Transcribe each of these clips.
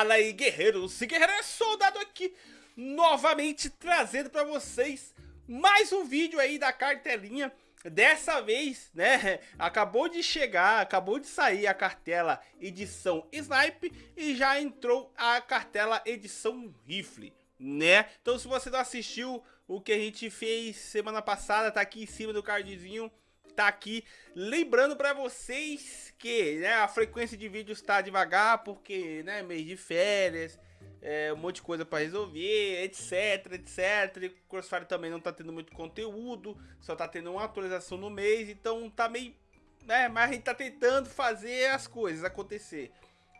Fala aí guerreiros e guerreiras, soldado aqui novamente trazendo para vocês mais um vídeo aí da cartelinha Dessa vez, né, acabou de chegar, acabou de sair a cartela edição Snipe e já entrou a cartela edição Rifle, né? Então se você não assistiu o que a gente fez semana passada, tá aqui em cima do cardzinho tá aqui lembrando para vocês que né, a frequência de vídeos está devagar porque né, mês de férias, é, um monte de coisa para resolver, etc, etc. O Crossfire também não tá tendo muito conteúdo, só tá tendo uma atualização no mês, então tá meio, né, mas a gente tá tentando fazer as coisas acontecer.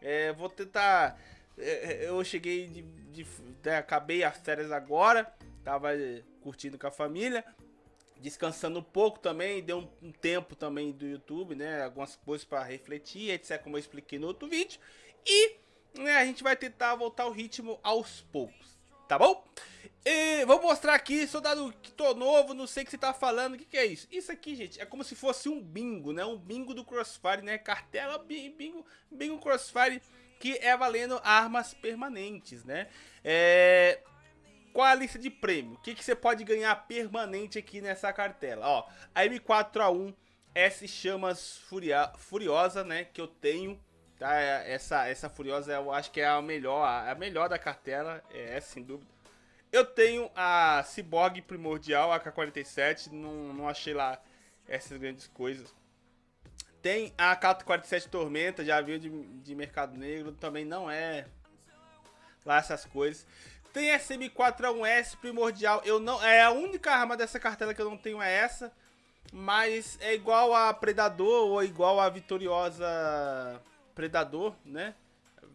É, vou tentar, é, eu cheguei de, de né, acabei as férias agora, tava curtindo com a família descansando um pouco também, deu um, um tempo também do YouTube, né? Algumas coisas para refletir, etc. Como eu expliquei no outro vídeo. E né, a gente vai tentar voltar o ritmo aos poucos, tá bom? E vou mostrar aqui, soldado que tô novo, não sei o que você tá falando, o que, que é isso? Isso aqui, gente, é como se fosse um bingo, né? Um bingo do Crossfire, né? Cartela bingo, bingo Crossfire que é valendo armas permanentes, né? É, qual é a lista de prêmio? O que, que você pode ganhar permanente aqui nessa cartela? Ó, a M4A1 S Chamas Furia, Furiosa, né? Que eu tenho. Tá? Essa, essa Furiosa eu acho que é a melhor, a melhor da cartela. É sem dúvida. Eu tenho a Cyborg Primordial, AK-47. Não, não achei lá essas grandes coisas. Tem a AK-47 Tormenta, já viu de, de Mercado Negro. Também não é lá essas coisas. Tem essa M4A1S primordial. Eu não, é a única arma dessa cartela que eu não tenho é essa. Mas é igual a Predador ou igual a Vitoriosa Predador, né?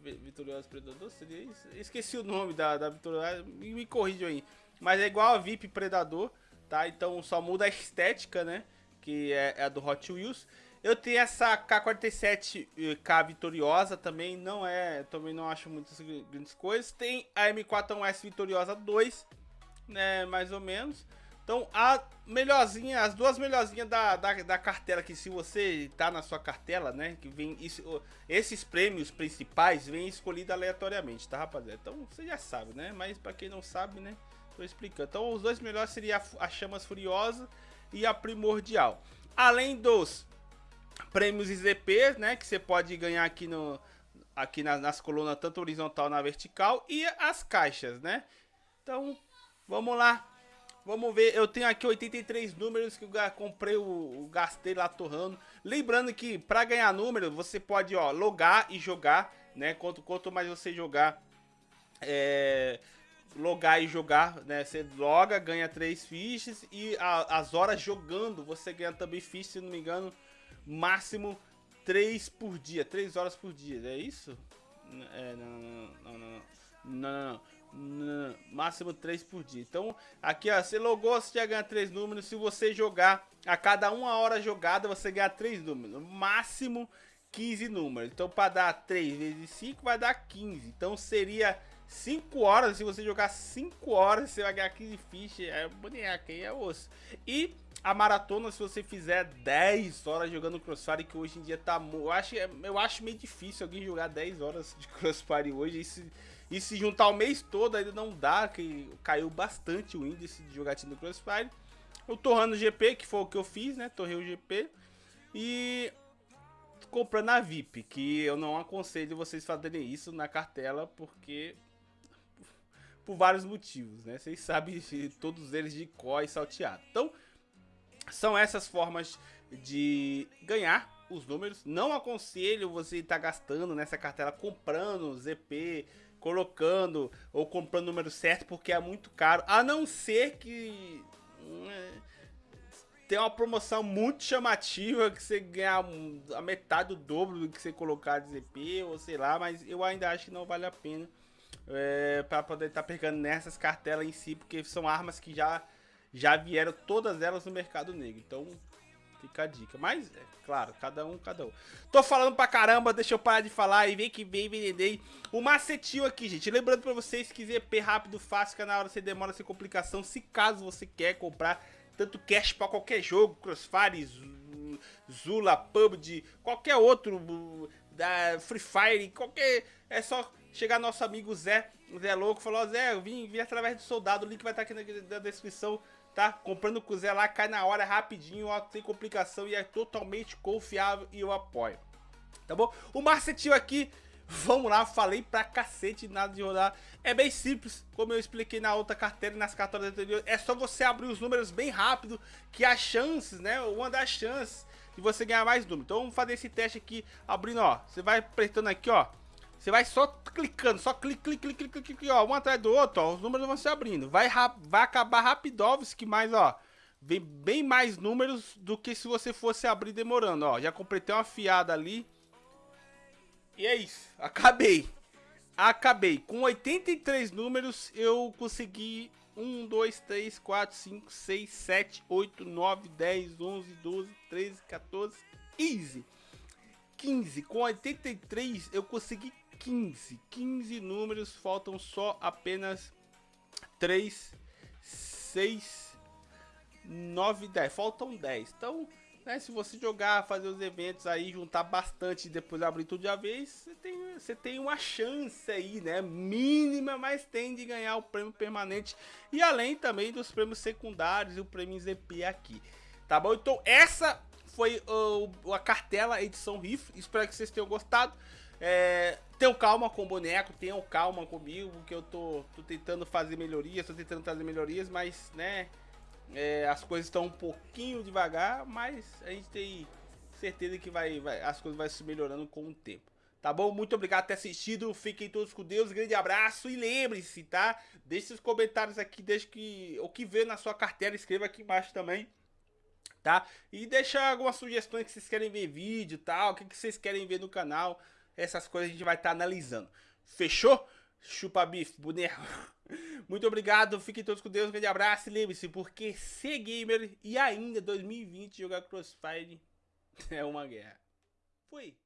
Vitoriosa Predador seria isso? Esqueci o nome da, da Vitoriosa, me, me corrijam aí. Mas é igual a VIP Predador, tá? Então só muda a estética, né? Que é, é a do Hot Wheels. Eu tenho essa K47K Vitoriosa também, não é, também não acho muitas grandes coisas. Tem a M41S Vitoriosa 2, né, mais ou menos. Então, a melhorzinha, as duas melhorzinhas da, da, da, cartela, que se você tá na sua cartela, né, que vem, isso, esses prêmios principais vêm escolhidos aleatoriamente, tá, rapaziada? Então, você já sabe, né, mas pra quem não sabe, né, tô explicando. Então, os dois melhores seriam a, a Chamas Furiosa e a Primordial. Além dos prêmios IZP, né, que você pode ganhar aqui no aqui nas, nas colunas tanto horizontal na vertical e as caixas, né? Então, vamos lá. Vamos ver, eu tenho aqui 83 números que eu comprei, o gastei lá torrando. Lembrando que para ganhar número, você pode, ó, logar e jogar, né? Quanto, quanto mais você jogar, é, logar e jogar, né? Você loga, ganha 3 fichas e a, as horas jogando, você ganha também fichas, se não me engano, máximo 3 por dia, 3 horas por dia, é isso? É, não, não, não, não, não, não, não, máximo 3 por dia. Então, aqui ó, você logou, você já ganha 3 números, se você jogar a cada uma hora jogada, você ganha 3 números, máximo 15 números. Então, para dar 3 vezes 5, vai dar 15. Então, seria 5 horas, se você jogar 5 horas, você vai ganhar 15 fichas, é boneca, aí é osso. E a maratona, se você fizer 10 horas jogando Crossfire, que hoje em dia tá... Eu acho, eu acho meio difícil alguém jogar 10 horas de Crossfire hoje. E se, e se juntar o mês todo ainda não dá, que caiu bastante o índice de jogatina do Crossfire. Eu torrando o GP, que foi o que eu fiz, né? Torrei o GP. E comprando a VIP, que eu não aconselho vocês fazerem isso na cartela, porque por vários motivos, né? Vocês sabem todos eles de có e salteado. Então, são essas formas de ganhar os números. Não aconselho você estar tá gastando nessa cartela comprando ZP, colocando ou comprando o número certo porque é muito caro. A não ser que né, tem uma promoção muito chamativa que você ganha a metade do dobro do que você colocar de ZP ou sei lá, mas eu ainda acho que não vale a pena é, para poder estar tá pegando nessas cartelas em si, porque são armas que já já vieram todas elas no mercado negro. Então, fica a dica. Mas, é claro, cada um, cada um. Tô falando pra caramba, deixa eu parar de falar e vem que vem vender o macetinho aqui, gente. Lembrando pra vocês que ZP rápido, fácil, que na hora você demora sem complicação. Se caso você quer comprar tanto cash pra qualquer jogo, Crossfire, Zula, PUBG, qualquer outro, da Free Fire, qualquer... É só chegar nosso amigo Zé, Zé Louco, falou, Zé, eu vim, vim através do soldado, o link vai estar aqui na, na descrição, tá? Comprando com o Zé lá, cai na hora, rapidinho, ó, sem complicação e é totalmente confiável e eu apoio. Tá bom? O Marcetinho aqui, vamos lá, falei pra cacete, nada de rodar. É bem simples, como eu expliquei na outra carteira e nas carteiras anteriores. É só você abrir os números bem rápido, que as chances, né? Uma das chances de você ganhar mais números. Então vamos fazer esse teste aqui, abrindo, ó. Você vai apertando aqui, ó. Você vai só clicando, só clique, clique, clique, clique, clique, ó, um atrás do outro, ó, os números vão se abrindo. Vai, vai acabar rapidovski, mais, ó, vem bem mais números do que se você fosse abrir demorando, ó. Já completei uma fiada ali. E é isso, acabei. Acabei. Com 83 números, eu consegui 1, 2, 3, 4, 5, 6, 7, 8, 9, 10, 11, 12, 13, 14, 15. 15. Com 83, eu consegui 15. 15 números, faltam só apenas 3, 6, 9, 10. Faltam 10. Então, né, se você jogar, fazer os eventos aí, juntar bastante e depois abrir tudo de uma vez, você tem, você tem uma chance aí, né? Mínima, mas tem de ganhar o prêmio permanente. E além também dos prêmios secundários e o prêmio ZP aqui. Tá bom? Então, essa foi uh, a cartela edição rifle. Espero que vocês tenham gostado. É, tenham calma com o boneco, tenham calma comigo, que eu tô, tô tentando fazer melhorias, tô tentando trazer melhorias, mas, né, é, as coisas estão um pouquinho devagar, mas a gente tem certeza que vai, vai, as coisas vão se melhorando com o tempo. Tá bom? Muito obrigado por ter assistido, fiquem todos com Deus, grande abraço e lembre-se, tá? Deixe os comentários aqui, deixe que, o que vê na sua carteira, escreva aqui embaixo também tá? E deixa algumas sugestões que vocês querem ver vídeo tal, o que, que vocês querem ver no canal. Essas coisas a gente vai estar tá analisando. Fechou? Chupa bife, boneco. Muito obrigado, fiquem todos com Deus, um grande abraço e lembre-se, porque ser gamer e ainda 2020 jogar Crossfire é uma guerra. Fui.